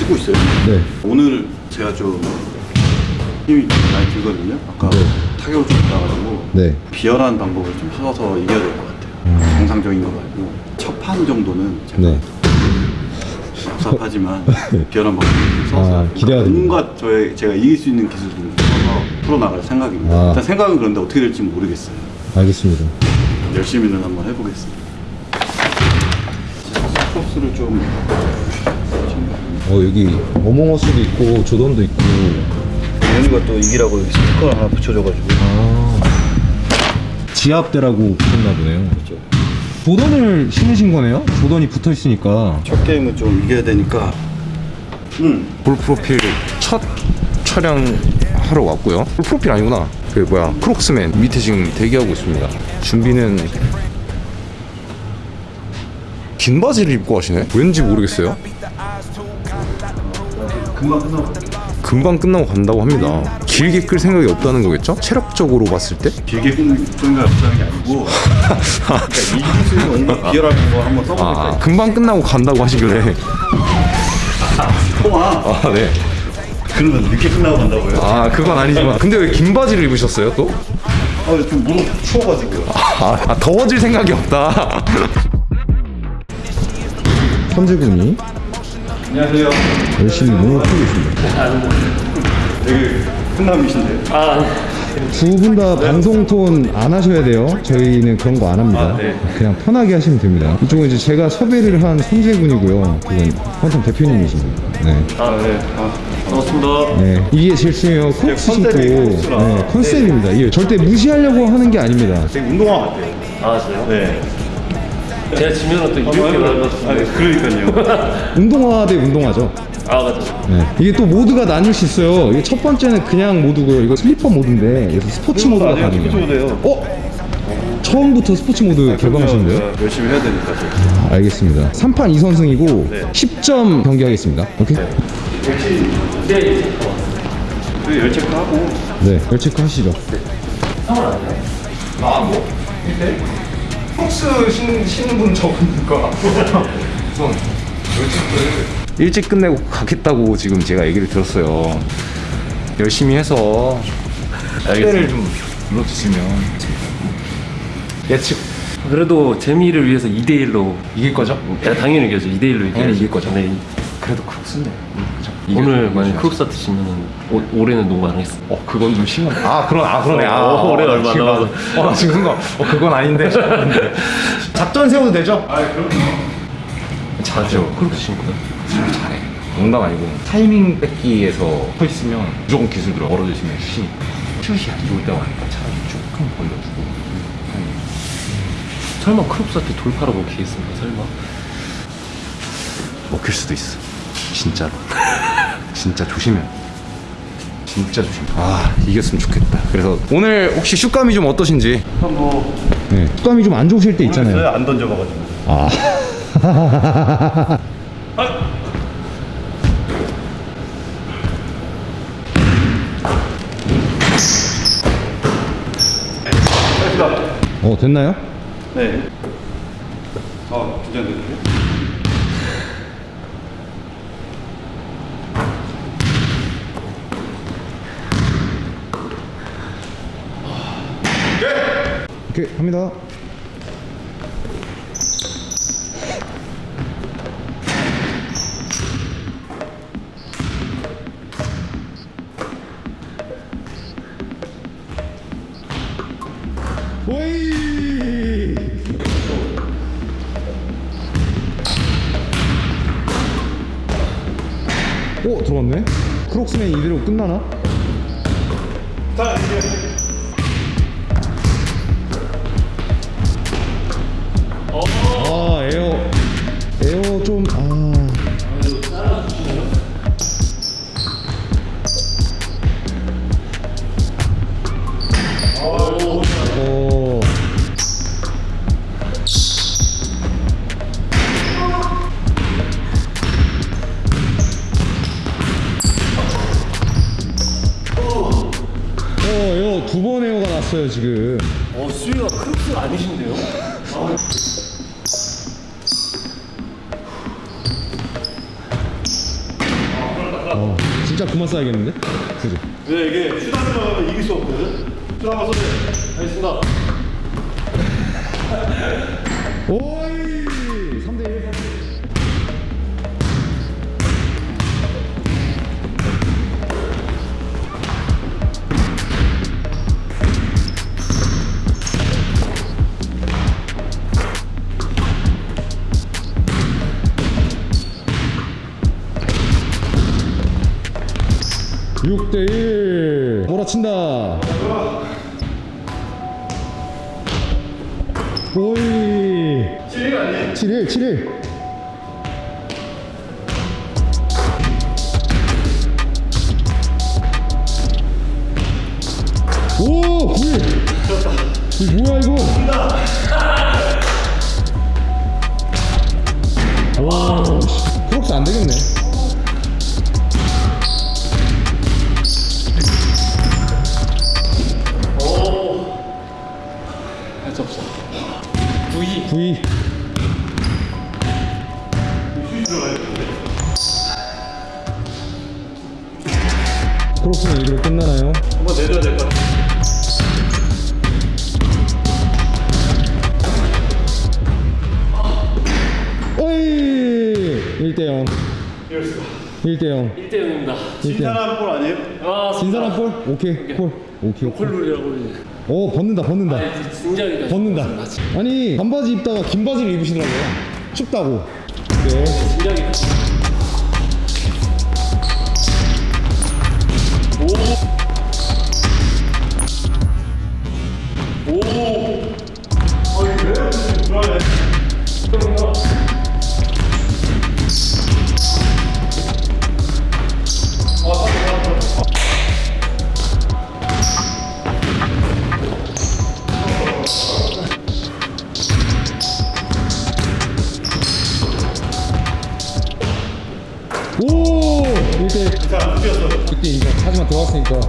찍고 있어요. 네. 오늘 제가 좀 힘이 많이 들거든요. 아까 네. 타격을 좀 받아가지고 네. 비열한 방법을 좀 써서 이겨야 될 것 같아요. 정상적인 거 말고 첫 판 정도는 제가 네. 답답하지만 비열한 방법을 좀 써서 아, 기대가. 온갖 저의 제가 이길 수 있는 기술을 좀 써서 풀어나갈 생각입니다. 아. 일단 생각은 그런데 어떻게 될지 모르겠어요. 알겠습니다. 열심히는 한번 해보겠습니다. 코스를 좀 어 여기 어몽어스도 있고 조던도 있고. 연우가 또 이기라고 여기 스티커를 하나 붙여줘가지고 아. 지압대라고 붙였나 보네요. 그렇죠. 조던을 신으신 거네요? 조던이 붙어 있으니까. 첫 게임은 좀 이겨야 되니까 응볼 프로필 첫 촬영 하러 왔고요. 볼 프로필 아니구나. 그 뭐야 크록스맨 밑에 지금 대기하고 있습니다. 준비는 긴 바지를 입고 하시네. 왠지 모르겠어요. 금방 끝나고 금방 끝나고 간다고 합니다. 길게 끌 생각이 없다는 거겠죠? 체력적으로 봤을 때? 길게 끊는 생각 없다는 게 아니고 그러니까 수 있는 온갖 비열한 거 한번 써보니까 아, 금방 끝나고 간다고 하시길래. 통화 아, 네. 그러면 늦게 끝나고 간다고요? 아, 그건 아니지만. 근데 왜 긴 바지를 입으셨어요, 또? 아좀 무릎 추워가지고요 아, 아, 더워질 생각이 없다. 선재군이 안녕하세요 열심히 몸을 풀고 있습니다. 되게 훈남이신데 두분 다 방송 톤 안 하셔야 돼요. 저희는 그런 거 안 합니다. 아, 네. 그냥 편하게 하시면 됩니다. 이쪽은 이제 제가 섭외를 한 선재군이고요. 그건 펀텀 대표님이십니다. 네. 아 네 아, 반갑습니다 네. 이게 실수요. 크록스 신고. 컨셉이. 네, 컨셉입니다. 이게 절대 무시하려고 하는 게 아닙니다. 되게 운동화 같아요 아 진짜요? 네 제가 지면은 또 이렇게 아니 같은데 그러니까요 운동화 대 운동화죠. 아 맞죠 네. 이게 또 모드가 나뉠 수 있어요. 이게 첫 번째는 그냥 모드고요. 이거 슬리퍼 모드인데 여기서 스포츠 모드가 아니요, 가능해요. 스포츠 모드예요. 어? 처음부터 스포츠 모드 개방하시는데요? 네, 열심히 해야 되니까 저희. 알겠습니다. 3판 2선승이고 네. 10점 경기하겠습니다. 오케이? 저희 열 체크 하고 네, 열 체크 하시죠. 크 록스 신는, 신는 분 저분니까 일찍 끝내고 가겠다고 지금 제가 얘기를 들었어요 열심히 해서 때를 좀 눌러주시면 예측 그래도 재미를 위해서 2대1로 이길 거죠? 당연히 이기죠 2대1로 이겨야죠 당연히 이길 거죠. 네. 그래도 그죠? 오늘 만약 지면은 오, 올해는 농구 안 하겠어. 어 그건 좀 심한 아 그런 아 그러네. 아 어, 올해 나 얼마 지금 남아서. 나- 어, 나 지금 순간 어 그건 아닌데. 작전 세워도 되죠? 아 그럼 잘하죠. Crocs 신고요? 잘해. 농담 아니고 타이밍 뺏기에서 서 있으면 무조건 기술 들어. 멀어지시면 슛 슛이 안 좋을 때가 많으니까 차라리 조금 벌려주고. 타이밍. 설마 크록스한테 돌파로 먹히겠습니까 설마? 먹힐 수도 있어 진짜로 진짜 조심해 진짜 조심 아 이겼으면 좋겠다 그래서 오늘 혹시 슛감이 좀 어떠신지 뭐 네. 습관이 좀 안 좋으실 때 있잖아요. 안 던져봐가지고 아. 어, 됐나요? 네. 아 긴장되는데? 오케이, 갑니다. 오이! 오, 들어왔네? 크록스맨 이대로 끝나나? 자 이제 두 번 에어가 났어요 지금 어 수위가 크록스 아니신데요? 어, 진짜 그만 써야겠는데? 그지? 왜 이게 슈다를 나가면 이길 수 없거든? 슈다 한번 쏘세요. 알겠습니다. 오 6대1 몰아친다. 오이. 7일 아니에 7일 7일. 오! 9일 이 뭐야 이거? 와 크록스 안되겠네. 1대0 1대 0입니다. 1대0 진사람 볼 아니에요? 아, 진 사람 볼? 오케이 볼 오케이 오케이 콜룰이라고. 오 벗는다 벗는다 아, 진작에 벗는다 아니 반바지 입다가 긴 바지를 입으시더라고요 춥다고 네 진작에. 오! 1대 자, 뛰었어. 1대 인정 하지만 들어왔으니까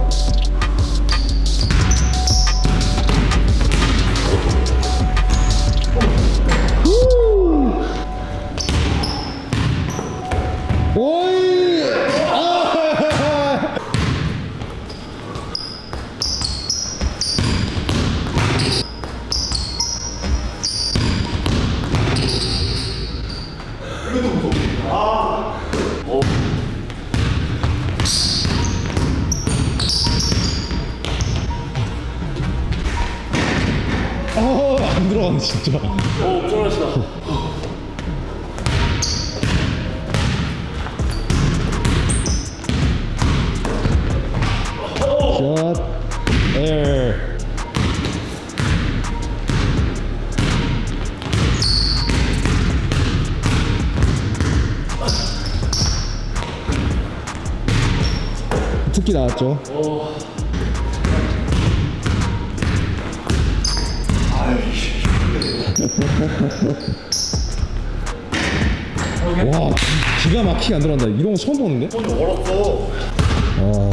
진짜. 오, 쫄았다. 샷 에어 특기 나왔죠? 와 기- 기가 막히게 안 들어간다 이런 거 처음 보는데? 손이 얼었어. 아.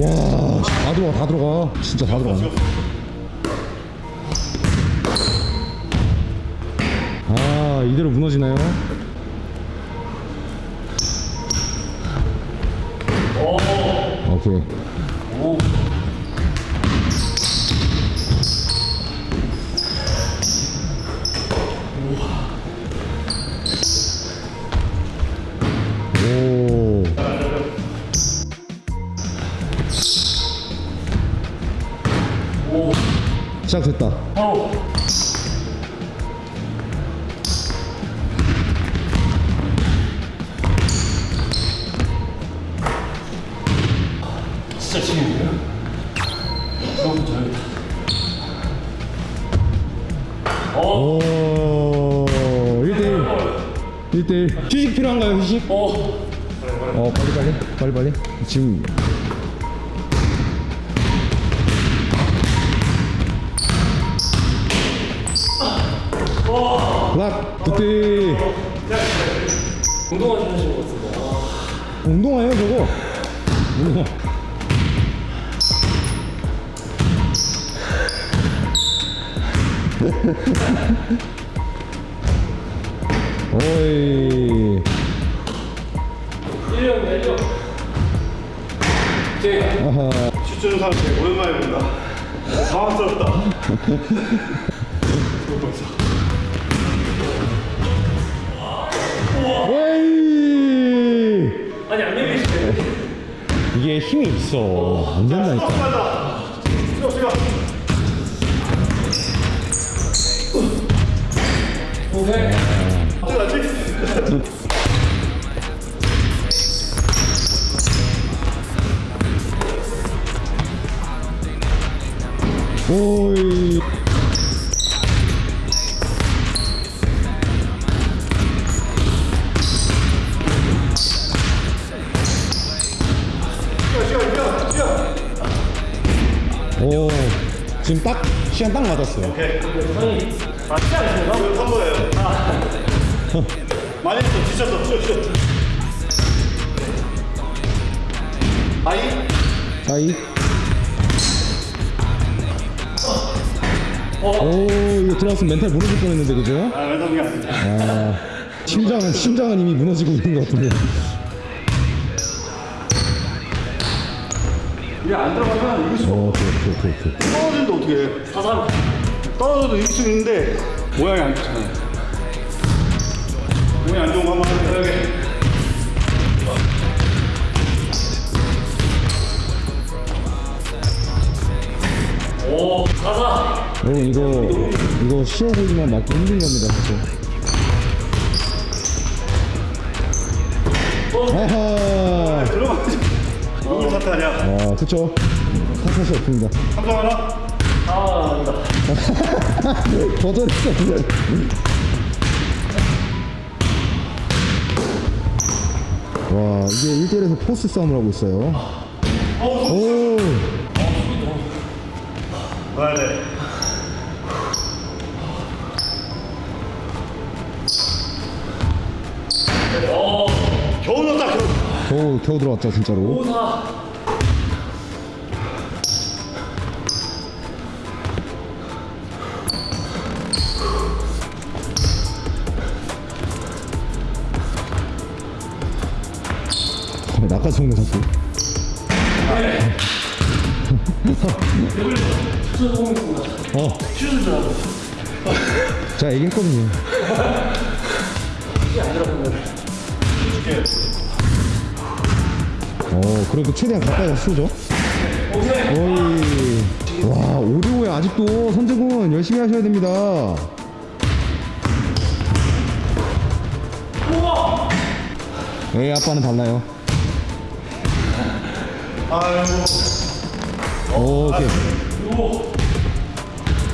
와, 다 들어가, 다 들어가. 진짜 다 들어가. 진짜 지금이에요? 너무 잘했다. 오. 1대1. 1대1. 휴식 필요한가요, 휴식? 어, 어, 빨리, 빨리. 빨리, 빨리. 지금. 락, 그때 운동화 좀 하시는 것 같은데. 아, 운동화예요, 저거. 운동화. 오이. 1년 내려. 제가 아하. 슛주는 사람 되게 오랜만에 본다. 당황스럽다. 이게 힘이 있어. 안 된다니까. 오이. 오, 지금 딱 시간 딱 맞았어요. 맞지 많이 했어. 지쳤어. 쉬어. 아이. 사이. 오, 이거 들어갔으면 멘탈 무너질 뻔했는데 그죠? 아 왼손이 아니다. 아, 심장은 심장은 이미 무너지고 있는 것 같은데. 이게 안 들어가면 이길 수 오, 오케이, 오케이, 오케이, 오케이. 떨어진다 어떻게 해. 사삼. 떨어져도 이길 수 있는데 모양이 안 좋잖아요. 모양이 안 좋은 거 한번 해보게. 오 사사. 여러분 이거 이거 쉬워 보이지만 맞기 힘든 겁니다, 사실. 아하. 들어가지. 누굴 탓하냐? 아, 그쵸. 탓할 수 없습니다. 삼성 하나? 아 아니다. 거절했어. 와 이게 1대1에서 포스 싸움을 하고 있어요. 오! 와야 돼. 어, 겨우 넣었다 겨우. 겨우, 들어왔다 진짜로. 5, 4 바깥 속내 잡고 어. 자, 이겼거든요. 어, 그래도 최대한 가까이 가서 쏘죠. 오이. 와, 오리오에 아직도 선제공은 열심히 하셔야 됩니다. 예, 아빠는 달라요. 오, 오케이.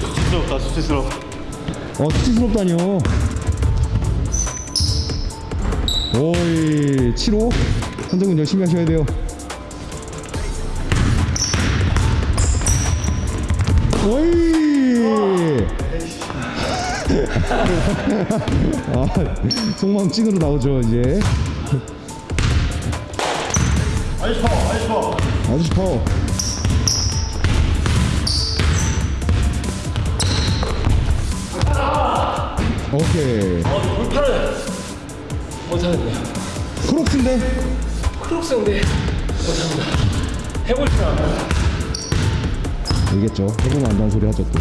수치스럽다 수치스러워. 어, 수치스럽다니요. 오이, 7호. 선재군 열심히 하셔야 돼요. 오이! 아, 속마음 찐으로 나오죠, 이제. 아이스 파워 아이스 파워. 아주 파워. 오케이. 어 돌파를 못하겠네요. Crocs인데? Crocs인데 못합니다. 해볼 줄 알아요. 알겠죠. 해보면 안다는 소리 하죠, 또.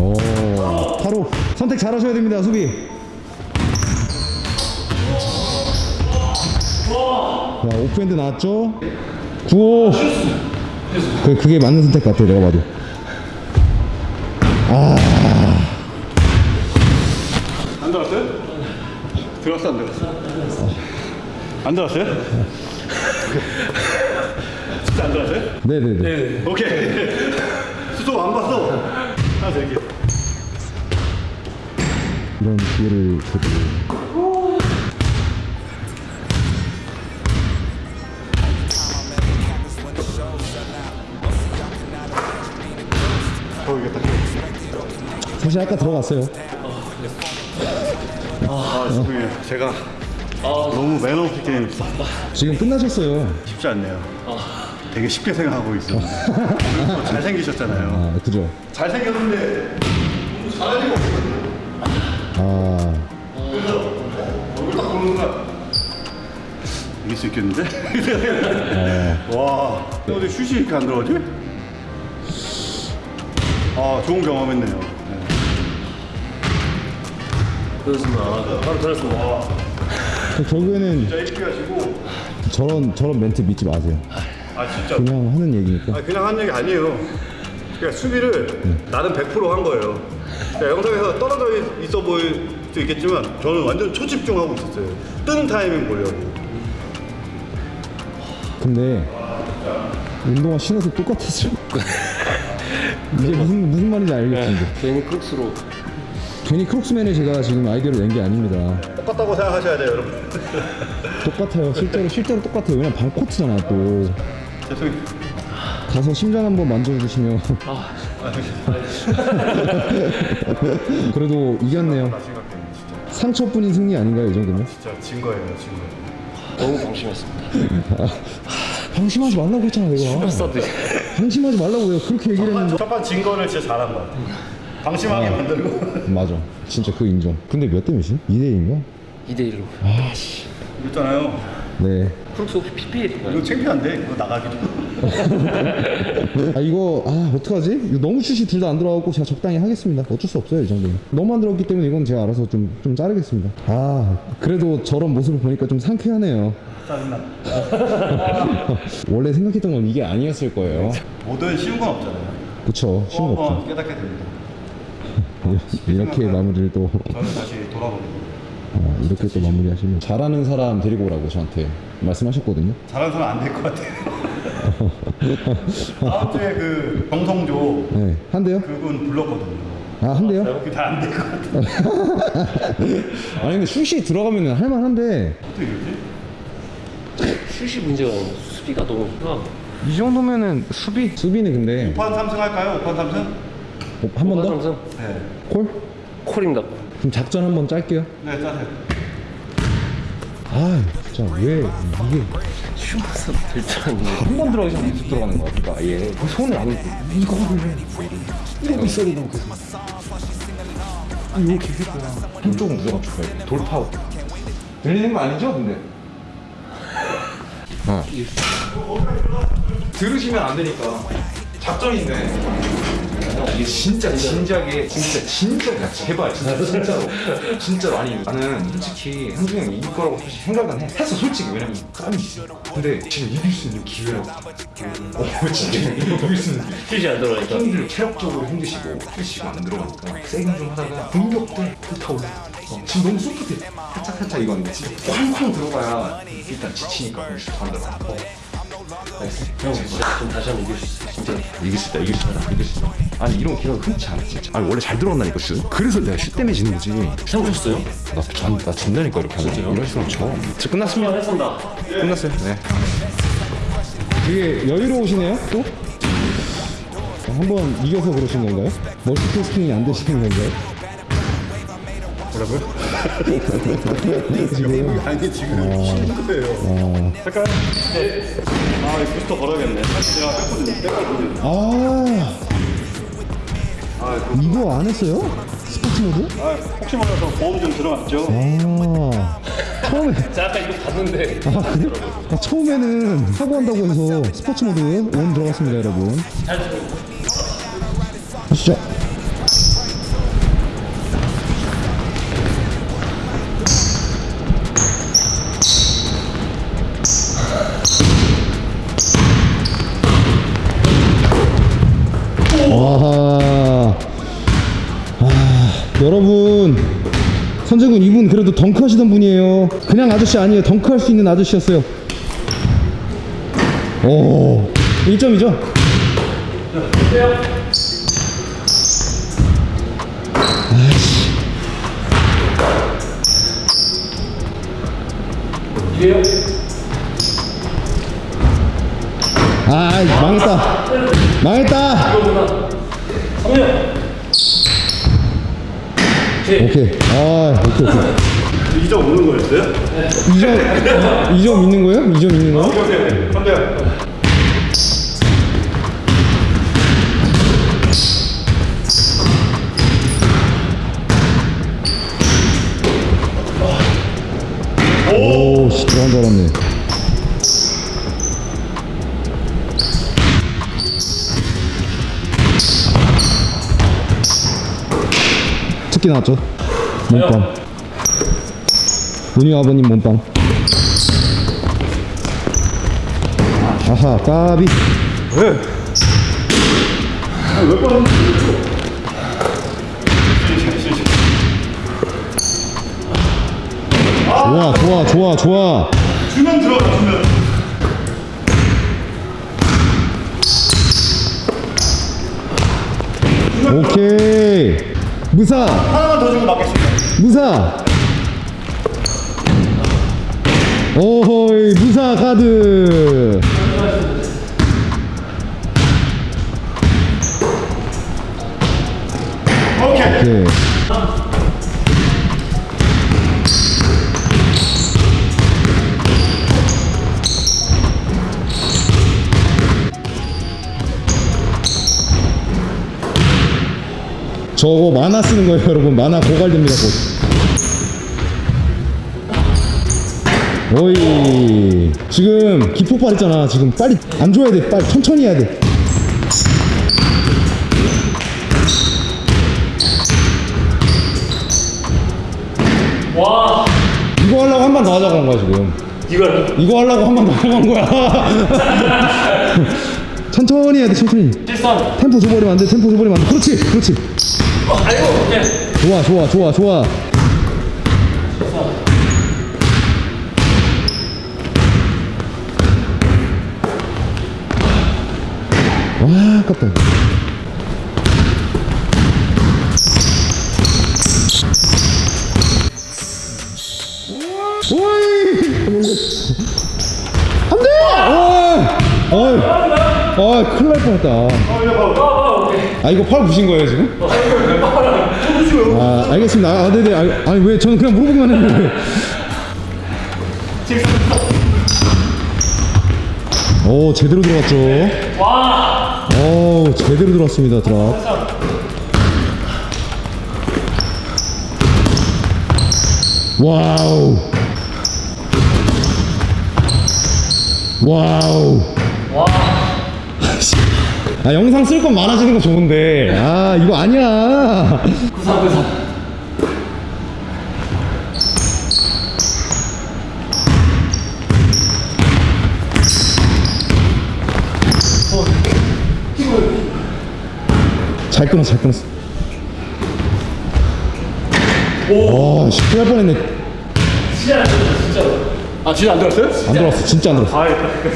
오, 바로 선택 잘 하셔야 됩니다, 수비. 자, 오프핸드 나왔죠? 9호. 그, 그게 맞는 선택 같아, 내가 봐도. 안 들어갔어요? 들어갔어 안 들어갔어? 안 들어갔어요? 진짜 안 들어갔어요? 네네네. 네. 오케이. 수도 안 봤어. 하나 더 얘기해. 이런 기회를 드리고. 사실 아까 들어갔어요. 아 죄송해요. 제가 너무 매너 없게 게임했어. 지금 끝나셨어요. 쉽지 않네요. 되게 쉽게 생각하고 또 잘생기셨잖아요. 아 그죠 잘생겼는데 너무 잘하는 거 없거든요. 아 그래서 얼굴 딱 보는 순간 이길 수 있겠는데? 와 어디 슛이 이렇게 안 들어가지? 아 좋은 경험했네요. 네. 그렇습니다. 바로 들었습니다. 결국에는 진짜 일찍 하시고 저런 저런 멘트 믿지 마세요 아 진짜 그냥 하는 얘기니까 아, 그냥 한 얘기 아니에요. 그러니까 수비를 나는 100%한 거예요. 그러니까 영상에서 떨어져 있- 있어 보일 수 있겠지만 저는 완전 초집중하고 있었어요. 뜨는 타이밍 보려고. 근데 운동화 신어서 똑같았어요 이제 무슨 무슨 말인지 알겠는데 괜히 크록스로 괜히 크록스맨에 제가 지금 아이디어를 낸 게 아닙니다 똑같다고 생각하셔야 돼요, 여러분. 똑같아요 실제로 실제로 똑같아요 왜냐면 방 코트잖아 또 죄송해요. 가서 심장 한번 만져주시면 그래도 이겼네요 상처뿐인 승리 아닌가요 이 정도면? 진짜 진 거예요, 진 거예요. 너무 방심했습니다. 방심하지 말라고 했잖아 내가 방심하지 말라고 내가 그렇게 얘기를 했는데 첫판 진 거를 진짜 잘한 것 같아요. 방심하게 만들고. 맞아 진짜 그 인정 근데 몇 대 몇이? 2대1인가? 2대1로. 그랬잖아요. 네 크록스 혹시 PPL인가요? 이거 창피한데? 이거 나가기도. 아 이거 아 어떡하지? 이거 너무 슛이 둘 다 안 들어가고 제가 적당히 하겠습니다 어쩔 수 없어요 이 정도는 너무 안 들어갔기 때문에 이건 제가 알아서 좀, 좀 자르겠습니다 아 그래도 저런 모습을 보니까 좀 상쾌하네요 짜증나. 원래 생각했던 건 이게 아니었을 거예요 뭐든 쉬운 건 없잖아요. 그쵸 또 쉬운 거 없죠 깨닫게 됩니다. 이렇게 마무리를 또 저는 다시 돌아봅니다. 아, 이렇게 또 마무리 하시면 잘하는 사람 데리고 오라고 저한테 말씀하셨거든요 잘하는 사람 안 될 것 같아요. 다음 주에 그 정성조 네 한대요? 그분 불렀거든요. 아 한대요? 그게 다안 될 것 같아요. 아니 근데 슛이 들어가면 할만한데 어떻게 이러지? 슛이 문제가 수비가 너무 아, 이 정도면은 수비? 수비는 근데 5판 3승 할까요? 5판 3승? 어, 한번 더? 삼성 네. 콜? 콜입니다. 그럼 작전 한 번 짤게요 네, 짜세요. 아 진짜 왜 이게 슈퍼스타 될줄 알았는데. 한번 들어가기 전에 계속 들어가는 거야. 그러니까 아예 손을 안 이거를 이러고 있어야 된다고 계속. 아니 이렇게 했구나. 한쪽은 무조건 죽어야 돼. 돌파. 들리는 거 아니죠, 근데? 어. 들으시면 안 되니까. 작전인데. 이게 진짜 진지하게 진짜 진짜 제발 진짜 진짜로. 진짜로. 아니 나는 솔직히 한중 형이 이길 거라고 사실 생각은 해. 했어 솔직히. 왜냐면 깜이 있어. 근데 지금 이길 수 있는 기회라고. 어 진짜 이길 수 있는 기회. 슛이 안 들어가니까. 형들 체력적으로 힘드시고 휴식이 안 들어가니까 세게 좀 하다가 공격 때 불타올라 어, 지금 너무 소프트 살짝살짝 이건데 진짜 쾅쾅 들어가야 일단 지치니까. 안 들어가 어. 형진 짜좀 다시 한번 이길 수 있어. 진짜. 이길 수 있다 이길 수 있다 이길 수 있다 아니 이런 기회가 흔치 않아 진짜 아니 원래 잘 들어간다니까 슛 그래서 내가 슛 때문에 지는 거지 생각하셨어요? 나, 전, 나 진다니까 이렇게 하면 이런 식으로 쳐 자, 끝났습니다 했습니다. 끝났어요 네 되게 여유로우시네요 또? 한번 이겨서 그러신 건가요? 멀티태스킹이 안 되시는 건가요? 뭐라고요? 지금 아니, 지금 쉬는 거예요. 잠깐. 네. 아, 이 부스터 걸어야겠네. 사실 제가 뺐거든요. 뺐거든요. 아 이거 안 했어요? 스포츠 모드? 아, 혹시 몰라서 보험 좀 들어갔죠? 아 처음에 제가 아까 이거 봤는데. 아, 그래? 아, 처음에는 사고한다고 해서 스포츠 모드 온 들어갔습니다 여러분 시작 그래도 덩크 하시던 분이에요. 그냥 아저씨 아니에요. 덩크 할 수 있는 아저씨였어요. 오 1점이죠? 아이씨. 아 망했다. 망했다. 오케이. 아 오케이 오케이 2점 없는 거였어요? 네. 2점, 2점 있는 거예요? 2점 있는 거? 오케이, 오케이. 한 대. 한줄 알았네. 특기 나왔죠? 몸빵. 문희 아버님 몸빵. 아하, 까비. 좋아, 좋아, 좋아, 좋아. 주면 들어가 주면. 오케이. 무사, 하나만 더 주고 맞겠습니다. 무사. 오호이, 무사 카드. 오케이. 오케이. 저거 만화 쓰는 거예요, 여러분. 만화 고갈됩니다, 곧. 오이. 지금 기폭발 했잖아. 지금 빨리 안 줘야 돼. 빨리 천천히 해야 돼. 이거 하려고 한 번 더 하자고 한 거야, 지금. 이걸 이거 하려고 한 번 더 하자고 한 거야. 천천히 해야 돼, 천천히. 실선. 템포 줘버리면 안 돼, 템포 줘버리면 안 돼. 그렇지, 그렇지. 아이고 오케이. 좋아, 좋아, 좋아, 좋아. 와, 아깝다. 오이! 안 돼! 어이! 어이! 어이, 큰일 날 뻔했다. 아, 이거 팔 부신 거예요, 지금? 아, 알겠습니다. 아, 네네. 아, 아니, 왜, 저는 그냥 물어보기만 했는데. 오, 제대로 들어갔죠. 와. 오, 제대로 들어왔습니다, 드랍. 와우. 와우. 와. 아, 영상 쓸 건 많아지는 거 좋은데. 아, 이거 아니야. 구사 구사. 잘 끊었어, 잘 끊었어. 와, 씨, 큰일 날 뻔했네. 진짜 안 들었어 진짜로. 아 진짜 안 들었어요? 안 들어왔어, 진짜 안 들어왔어. 아 끝.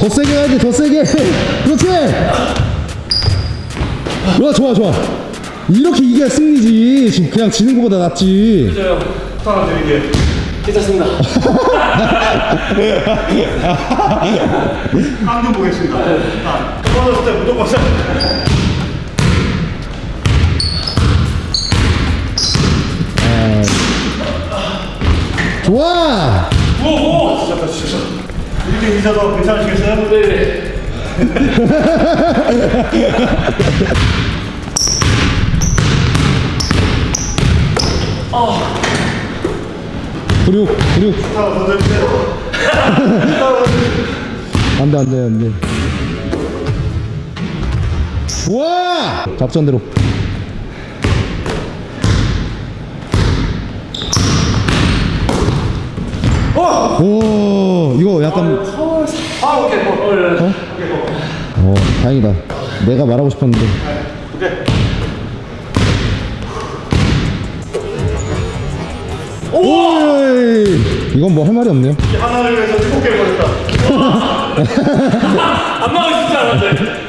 더 세게 해야 돼, 더 세게. 그렇지. 좋아, 좋아, 좋아. 이렇게 이겨야 승리지. 지금 그냥 지는 것보다 낫지. 진짜요. 하나 드릴게. 괜찮습니다. 한번 보겠습니다. 떨어졌을 때 무조건 세. 네. 좋아! 오, 오! 진짜 진짜. 이렇게 인사도 괜찮으시겠어요? 네네. 어. 네. 아. 56 56 안돼 안돼 안돼 와! 잡전대로 어! 오 이거 약간 아 오케이 뭐, 어? 예, 예. 어? 뭐. 어 다행이다 내가 말하고 싶었는데 오케이 오! 이건 뭐 할 말이 없네요. 하나를 위해서 일곱 개를 걸렸다. 안 막을 수 있지 않았는데.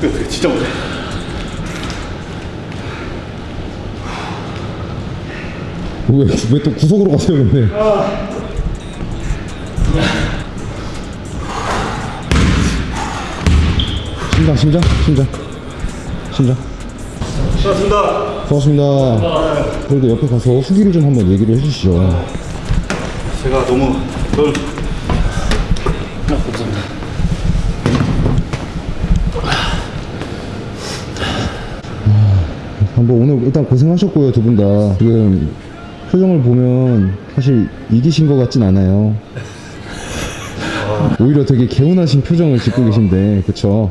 그, 진짜 못해. 왜, 왜또 구석으로 가세요, 근데? 심장 심장? 심장? 심장? 수고하셨습니다. 고맙습니다. 그래도 옆에 가서 수기를 좀 한번 얘기를 해주시죠. 제가 너무 저는 한번 오늘 일단 고생하셨고요 두 분 다. 지금 표정을 보면 사실 이기신 것 같진 않아요 오히려 되게 개운하신 표정을 짓고 계신데 그쵸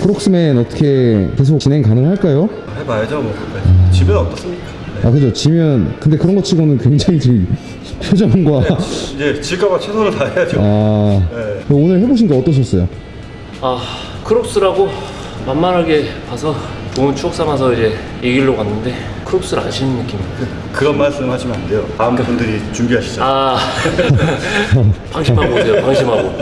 크록스맨 어떻게 계속 진행 가능할까요? 해봐야죠 뭐. 네. 집에 어떻습니까? 아 그죠 지면 근데 그런 것 치고는 굉장히 지금 표정과 이제 질까봐 최선을 다해야죠. 아 네. 오늘 해보신 거 어떠셨어요? 아 Crocs라고 만만하게 봐서 좋은 추억 삼아서 이제 이 길로 갔는데 Crocs를 안 신는 느낌. 그런 말씀 하시면 안 돼요. 다음 분들이 준비하시죠. 아 방심하고 오세요. 방심하고.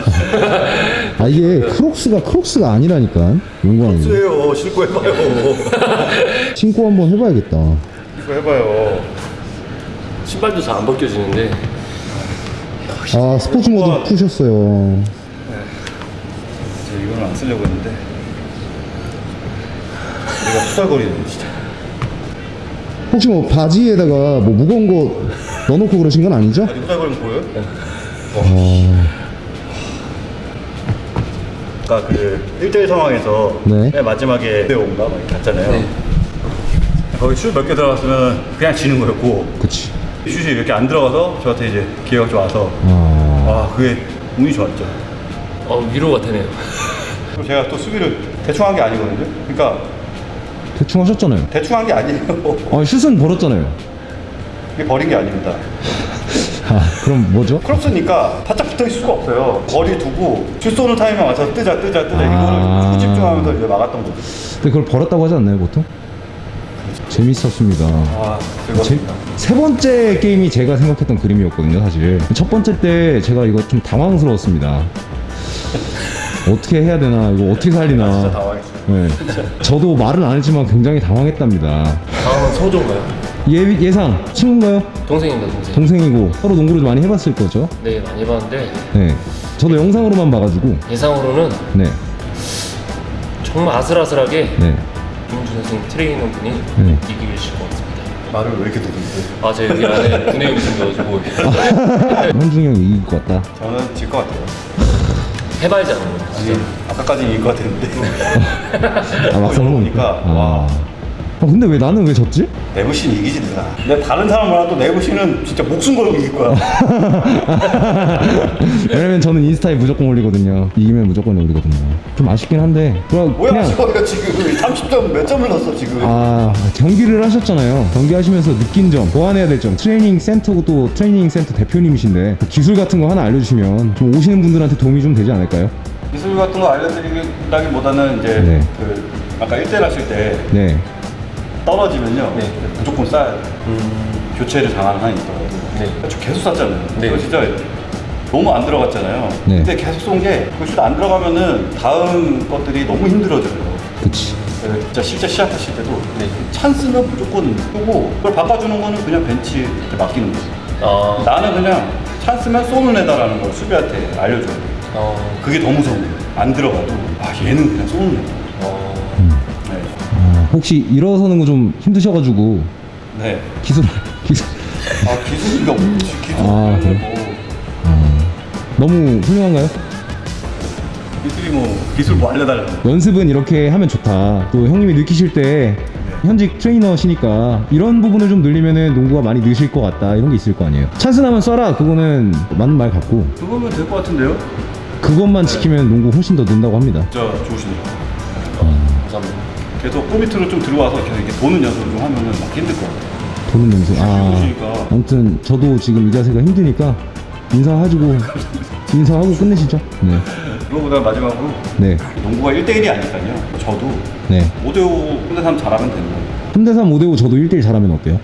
아 이게 Crocs가 Crocs가 아니라니까 용광이 수예요. 신고 해봐요. 신고 한번 해봐야겠다 신고 해봐요. 신발도 잘 안 벗겨지는데 아 스포츠 모드 푸셨어요 제가 이거는 안 쓰려고 했는데 내가 투덜거리네 진짜. 혹시 뭐 바지에다가 뭐 무거운 거 넣어놓고 그러신 건 아니죠? 아니 투덜거리면 보여요? 아까 그 1대1 상황에서 네. 맨 마지막에 내용가 막 갔잖아요. 네. 거기 슛 몇 개 들어갔으면 그냥 지는 거였고 그치 슛이 이렇게 안 들어가서 저한테 이제 기회가 좀 와서 아 아 그게 운이 좋았죠. 어, 위로가 되네요. 제가 또 수비를 대충 한 게 아니거든요. 그러니까 대충 하셨잖아요 대충 한 게 아니에요. 아 슛은 벌었잖아요 이게 버린 게 아닙니다. 아 그럼 뭐죠? 크롭스니까 바짝 붙어 있을 수가 없어요. 거리 두고 슛 쏘는 타이밍에 맞춰서 뜨자 뜨자 뜨자 아. 이거를 집중하면서 이제 막았던 거죠. 근데 그걸 벌었다고 하지 않나요 보통? 재밌었습니다 아 제. 세 번째 게임이 제가 생각했던 그림이었거든요 사실 첫 번째 때 제가 이거 좀 당황스러웠습니다 어떻게 해야 되나 이거 어떻게 살리나. 네. 저도 말은 안 했지만 굉장히 당황했답니다 다음은 서조인가요? 예, 예상 친구인가요? 동생입니다, 동생. 동생이고 서로 농구를 많이 해봤을 거죠? 네, 많이 봤는데 네 저도 영상으로만 봐가지고 예상으로는 네 정말 아슬아슬하게 네. 김준 선생 트레이너 분이 네. 이기실 것 같습니다. 말을 왜 이렇게 듣는데? 아, 제 여기 안에 분해용이 생겨가지고 현중이 형이 이길 것 같다 저는 질 것 같아요. 아는 거예요. 아니 아까까지는 이길 것 같았는데 아 막상 보니까, 와. 아 근데 왜 나는 왜 졌지? 내부신 이기지 누나. 근데 다른 사람보다 또 내부신은 진짜 목숨 걸고 이길 거야. 왜냐면 저는 인스타에 무조건 올리거든요 이기면 무조건 올리거든요 좀 아쉽긴 한데 그냥, 뭐야 그냥 저거 지금 30점 몇 점을 넣었어 지금. 아 경기를 하셨잖아요 경기하시면서 느낀 점 보완해야 될 점 트레이닝 센터고 또 트레이닝 센터 대표님이신데 그 기술 같은 거 하나 알려주시면 좀 오시는 분들한테 도움이 좀 되지 않을까요? 기술 같은 거 알려드리기보다는 이제 네. 그 아까 1대1 하실 때 네 떨어지면요 네. 무조건 쏴야 돼. 교체를 당하는 한이 있더라고요. 네. 저 계속 쐈잖아요. 네. 그거 진짜 너무 안 들어갔잖아요. 네. 근데 계속 쏜게그슛안 들어가면은 다음 것들이 너무 힘들어져요. 그치 네, 진짜 실제 시합하실 때도 네. 찬스는 무조건 쏘고 그걸 바꿔주는 거는 그냥 벤치 맡기는 거죠. 아, 나는 그냥 찬스면 쏘는 애다라는 걸 수비한테 알려줘야 돼. 어, 그게 더 무서운 거예요. 안 들어가도 아 얘는 그냥 쏘는 애다. 어, 네. 아, 혹시 일어서는 거 좀 힘드셔가지고 네. 기술 기술 아 기술이가 없지. 기술 아, 그래요? 뭐 너무 훌륭한가요? 기술이 뭐 기술 뭐 알려달라는 거. 연습은 이렇게 하면 좋다. 또 형님이 느끼실 때 현직 트레이너시니까 이런 부분을 좀 늘리면은 농구가 많이 느실 것 같다. 이런 게 있을 거 아니에요. 찬스 나면 쏴라. 그거는 맞는 말 같고 그거면 될 것 같은데요? 그것만 지키면 농구 훨씬 더 는다고 합니다. 진짜 좋으시네요. 감사합니다. 계속 골 밑으로 좀 들어와서 계속 이렇게 도는 연습을 좀 하면은 막 힘들 것 같아요. 도는 연습. 아, 좋으시니까. 아무튼 저도 지금 이 자세가 힘드니까 인사하시고 인사하고 끝내시죠. 네, 그거보다 마지막으로 네, 농구가 1대1이 아니니까요. 저도 네. 5대5 3대3 잘하면 되는 거예요. 3대3, 5대5 저도 1대1 잘하면 어때요?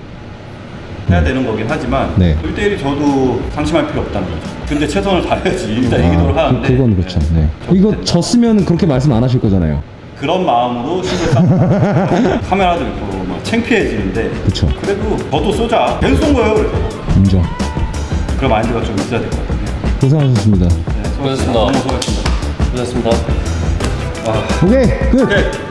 해야 되는 거긴 하지만 네. 1대1이 저도 상심할 필요 없다는 거죠. 근데 최선을 다해야지 일단 이기도록 아, 하는데 그, 그건 그렇죠. 네. 이거 졌으면 그렇게 말씀 안 하실 거잖아요. 그런 마음으로 힘을 쌓 카메라도 있고 막 창피해지는데 그쵸. 그래도 저도 쏘자 계속 쏜 거예요 그래서 인정. 그런 마인드가 좀 있어야 될 것 같아요 고생하셨습니다. 네, 수고하셨습니다. 너무 수고하셨습니다 고맙습니다. 오케이 끝